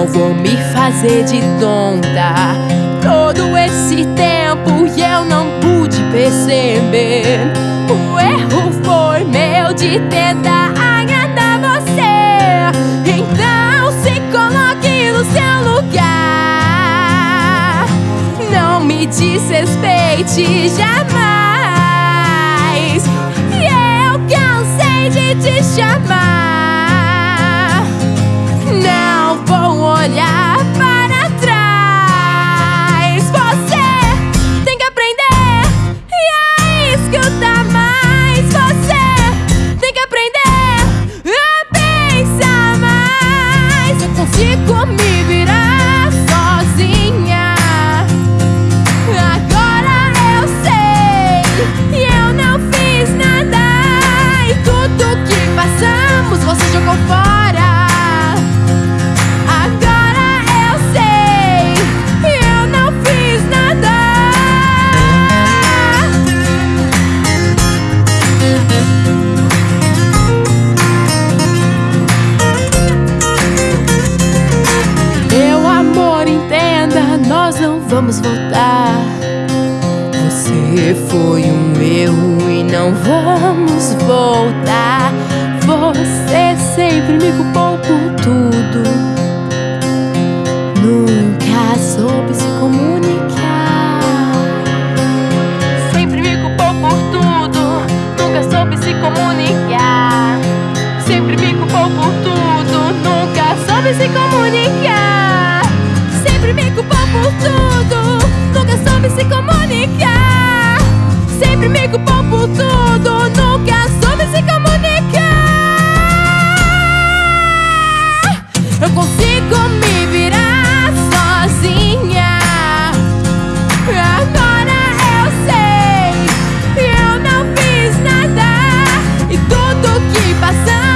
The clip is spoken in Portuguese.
Não vou me fazer de tonta. Todo esse tempo eu não pude perceber. O erro foi meu de tentar agradar você. Então se coloque no seu lugar. Não me desrespeite jamais. vamos voltar. Você foi um erro e não vamos voltar. Você sempre me culpou por tudo. Nunca soube se comunicar. Sempre me culpou por tudo. Nunca soube se comunicar. Sempre me culpou por tudo. Nunca soube se comunicar. Sempre me culpou por tudo se comunicar. Sempre me culpou por tudo, nunca soube se comunicar. Eu consigo me virar sozinha. Agora eu sei, eu não fiz nada e tudo que passou.